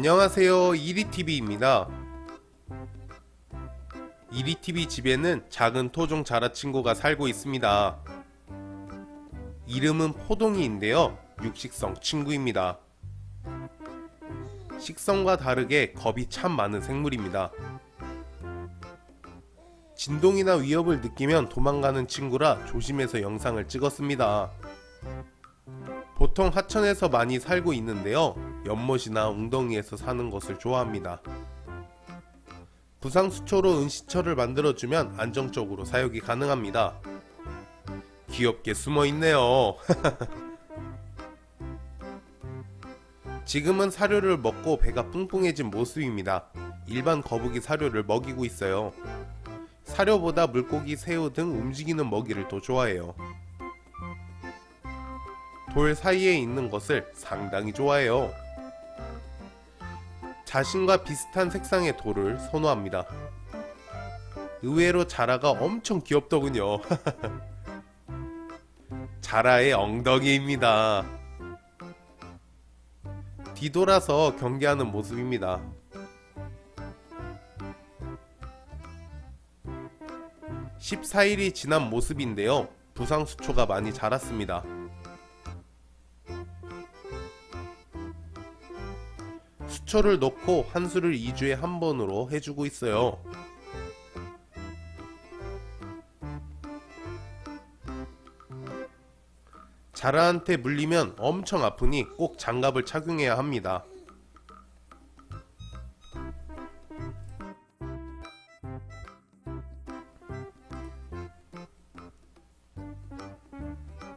안녕하세요. 이리TV입니다. 이리TV 집에는 작은 토종 자라친구가 살고 있습니다. 이름은 포동이인데요. 육식성 친구입니다. 식성과 다르게 겁이 참 많은 생물입니다. 진동이나 위협을 느끼면 도망가는 친구라 조심해서 영상을 찍었습니다. 보통 하천에서 많이 살고 있는데요 연못이나 웅덩이에서 사는 것을 좋아합니다. 부상수초로 은시처를 만들어주면 안정적으로 사육이 가능합니다. 귀엽게 숨어있네요. 지금은 사료를 먹고 배가 뿡뿡해진 모습입니다. 일반 거북이 사료를 먹이고 있어요. 사료보다 물고기, 새우 등 움직이는 먹이를 더 좋아해요. 돌 사이에 있는 것을 상당히 좋아해요. 자신과 비슷한 색상의 돌을 선호합니다. 의외로 자라가 엄청 귀엽더군요. 자라의 엉덩이입니다. 뒤돌아서 경계하는 모습입니다. (14일이) 지난 모습인데요 부상수초가 많이 자랐습니다 수초를 넣고 한 수를 2주에 한 번으로 해주고 있어요. 자라한테 물리면 엄청 아프니 꼭 장갑을 착용해야 합니다.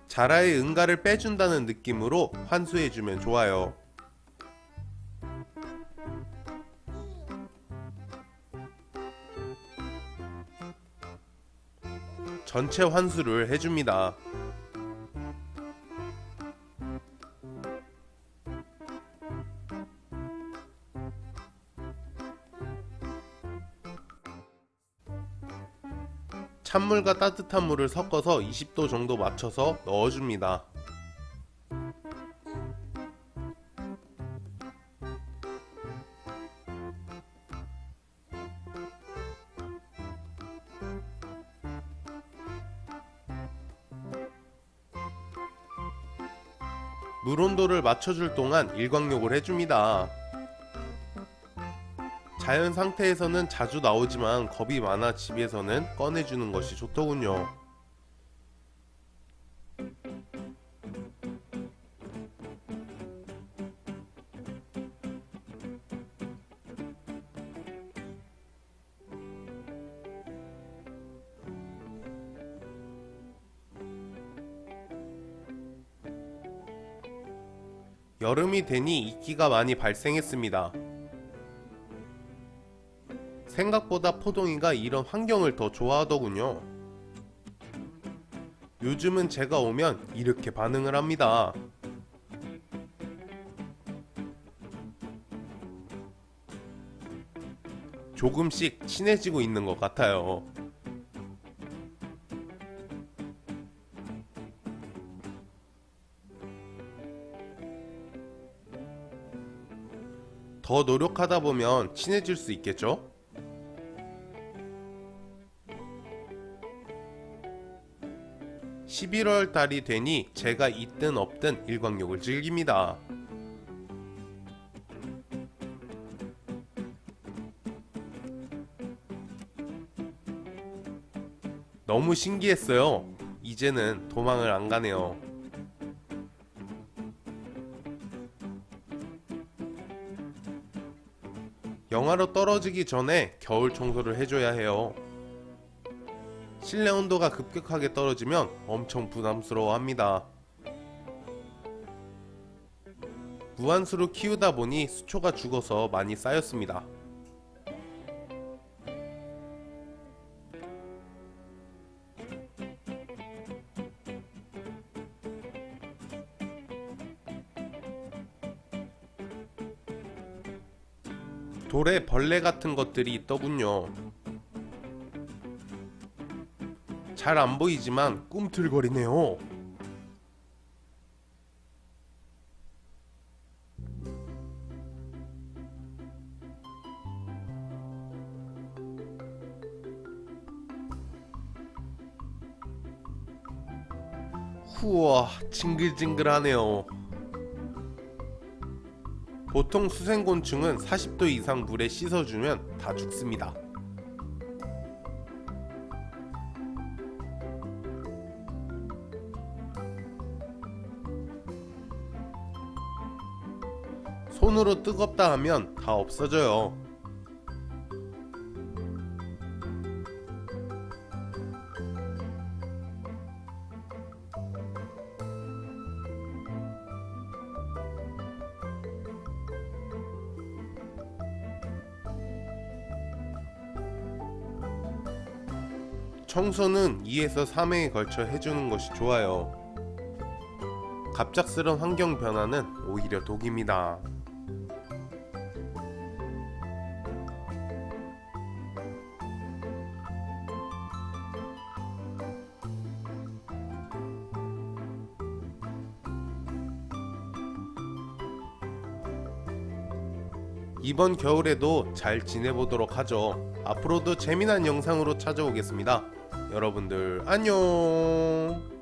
자라의 응가를 빼준다는 느낌으로 환수해주면 좋아요. 전체 환수를 해줍니다. 찬물과 따뜻한 물을 섞어서 20도 정도 맞춰서 넣어줍니다. 물 온도를 맞춰줄 동안 일광욕을 해줍니다. 자연 상태에서는 자주 나오지만 겁이 많아 집에서는 꺼내주는 것이 좋더군요. 여름이 되니 이끼가 많이 발생했습니다. 생각보다 포동이가 이런 환경을 더 좋아하더군요. 요즘은 제가 오면 이렇게 반응을 합니다. 조금씩 친해지고 있는 것 같아요. 더 노력하다 보면 친해질 수 있겠죠? (11월) 달이 되니 제가 있든 없든 일광욕을 즐깁니다. 너무 신기했어요. 이제는 도망을 안 가네요 영하로 떨어지기 전에 겨울 청소를 해줘야 해요. 실내 온도가 급격하게 떨어지면 엄청 부담스러워 합니다. 무한수로 키우다 보니 수초가 죽어서 많이 쌓였습니다. 돌에 벌레 같은 것들이 있더군요. 잘 안 보이지만 꿈틀거리네요. 우와 징글징글하네요 보통 수생곤충은 40도 이상 물에 씻어주면 다 죽습니다. 손으로 뜨겁다 하면 다 없어져요 청소는 2에서 3회에 걸쳐 해주는 것이 좋아요. 갑작스런 환경 변화는 오히려 독입니다. 이번 겨울에도 잘 지내보도록 하죠. 앞으로도 재미난 영상으로 찾아오겠습니다. 여러분들 안녕.